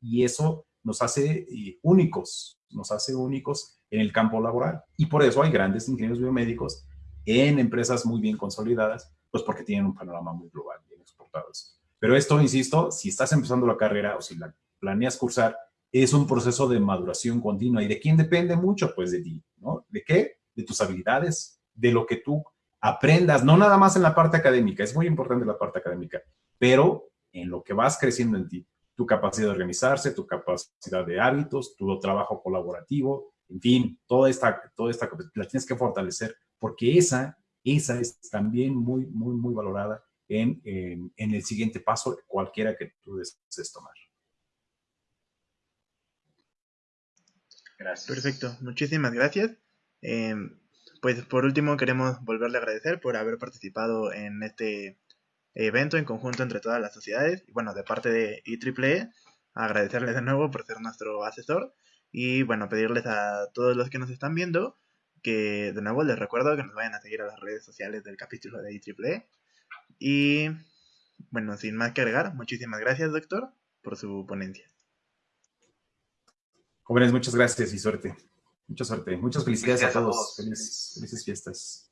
Y eso nos hace eh, únicos, nos hace únicos en el campo laboral. Y por eso hay grandes ingenieros biomédicos en empresas muy bien consolidadas, pues porque tienen un panorama muy global, bien exportados. Pero esto, insisto, si estás empezando la carrera o si la planeas cursar, es un proceso de maduración continua. ¿Y de quién depende mucho? Pues de ti, ¿no? ¿De qué? De tus habilidades, de lo que tú aprendas, no nada más en la parte académica, es muy importante la parte académica, pero en lo que vas creciendo en ti, tu capacidad de organizarse, tu capacidad de hábitos, tu trabajo colaborativo, en fin, toda esta, toda esta la tienes que fortalecer, porque esa, esa es también muy, muy, muy valorada en, en, en el siguiente paso, cualquiera que tú desees tomar. Perfecto, muchísimas gracias. Em, pues por último queremos volverle a agradecer por haber participado en este evento en conjunto entre todas las sociedades. Y bueno, de parte de IEEE, agradecerles de nuevo por ser nuestro asesor. Y bueno, pedirles a todos los que nos están viendo que de nuevo les recuerdo que nos vayan a seguir a las redes sociales del capítulo de IEEE. Y bueno, sin más que agregar, muchísimas gracias doctor por su ponencia. Jóvenes, muchas gracias y suerte. Mucha suerte. Muchas felicidades, a todos. felices fiestas.